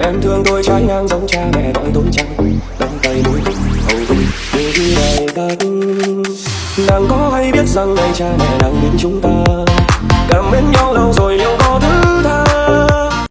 Em thương tôi trái ngang giống cha mẹ đói tôi chăng Đóng tay mũi hầu tôi Để đi đời thật Nàng có hay biết rằng ngày cha mẹ đang đến chúng ta?